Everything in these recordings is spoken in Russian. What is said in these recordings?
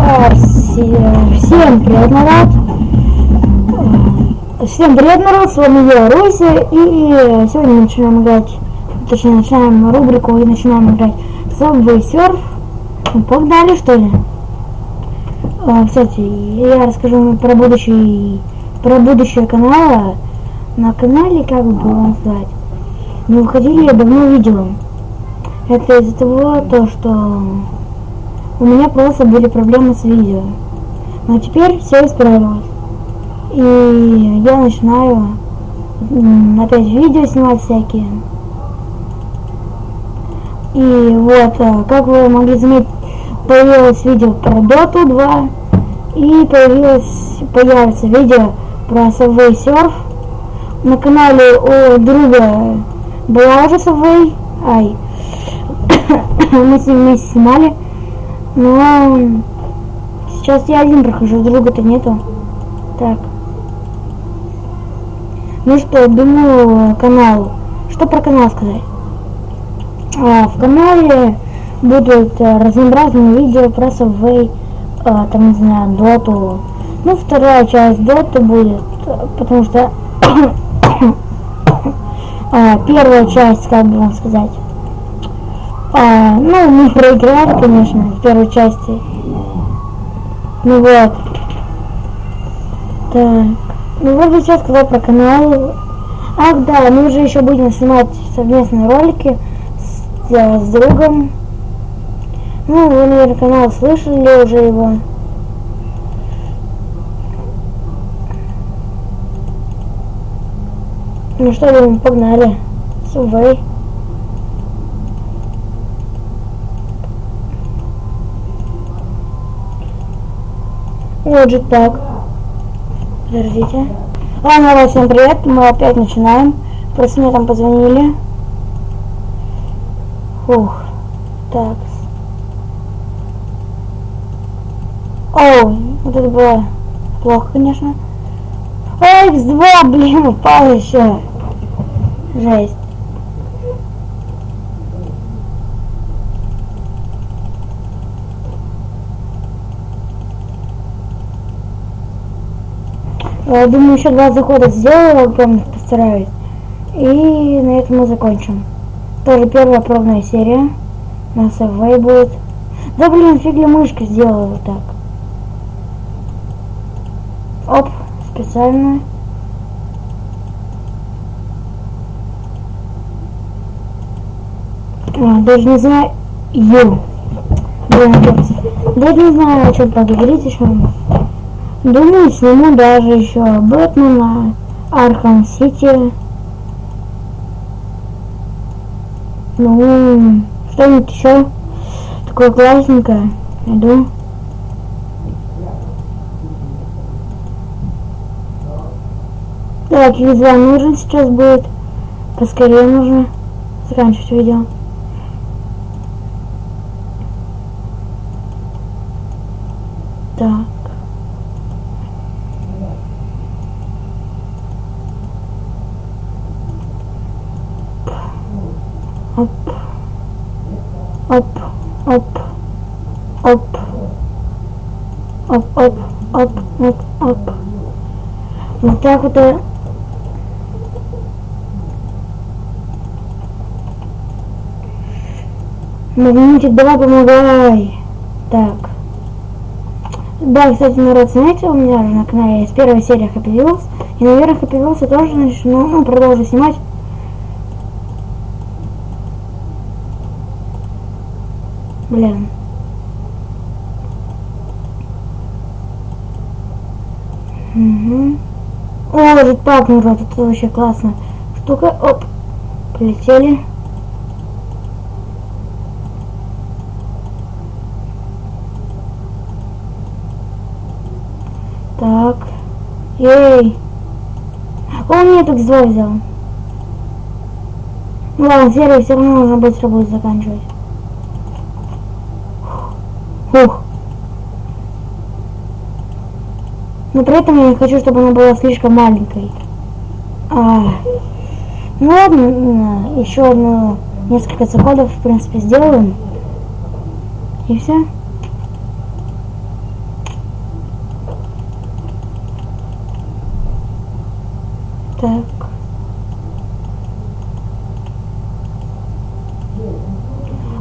Все- Всем привет, народ! Всем привет, народ! С вами я, Руся, и сегодня начинаем играть, точнее, начинаем рубрику и начинаем играть Subway Surf. Погнали, что ли? А, Кстати, я расскажу вам про будущий, про будущее канала. На канале, как бы вам сказать, не выходили я давно видео. Это из-за того, то, что у меня просто были проблемы с видео. Но теперь все исправилось. И я начинаю опять видео снимать всякие. И вот, а, как вы могли заметить, появилось видео про Dota 2 и появилось, появится видео про Subway Surf. На канале у друга была уже Subway, ай, мы с ним вместе снимали. Но сейчас я один прохожу, друга-то нету. Так. Ну что, думаю, канал. Что про канал сказать? А, в канале будут а, разнообразные видео про Subway, а, там, не знаю, доту. Ну, вторая часть доты будет, потому что а, первая часть, как бы вам сказать, а, ну, мы проиграли, конечно, в первой части. Ну вот. Так. Ну вот сейчас сказал про канал. Ах да, мы уже еще будем снимать совместные ролики с, э, с другом. Ну, вы, наверное, канал слышали уже его. Ну что, думаю, погнали. Сувей. Так. Подождите. Ладно, народ, всем привет. Мы опять начинаем. Просто мне там позвонили. Фух. Так. Оу, вот это было плохо, конечно. Ой, X2, блин, упал еще. Жесть. Думаю, еще два захода сделаю, огромных постараюсь. И на этом мы закончим. Тоже первая пробная серия. На Subway будет. Да блин, фигля мышка сделала вот так. Оп, специально. А, даже не знаю. Ю. Блин. Даже не знаю, о чем поговорить еще. Думаю, сниму даже еще Бэтмена, Arkham City. Ну, что-нибудь еще такое классненькое найду. Так, X2 нужен сейчас будет. Поскорее нужно заканчивать видео. Так. Оп. Оп. Оп. Оп. Оп, оп, оп, оп, оп. Вот так вот. Магнитик, давай помогай. Так. Да, кстати, народ, знаете, у меня на канале есть первая серия Happy Wheels. И, наверное, Happy Wheels я тоже начну, ну, продолжу снимать. Блин. Угу. О, жетпак, народ, это вообще классно. Штука, оп, полетели. Так. Ей. Он мне так зло взял. Ну ладно, серию все равно нужно быстро будет заканчивать. Фух. Но при этом я не хочу, чтобы она была слишком маленькой. А, ну ладно, еще одно, несколько заходов, в принципе, сделаем. И все. Так.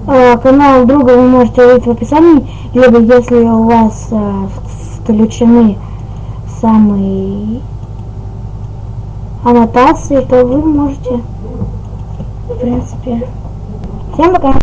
А, канал друга вы можете увидеть в описании, либо если у вас а, включены самые аннотации, то вы можете, в принципе. Всем пока!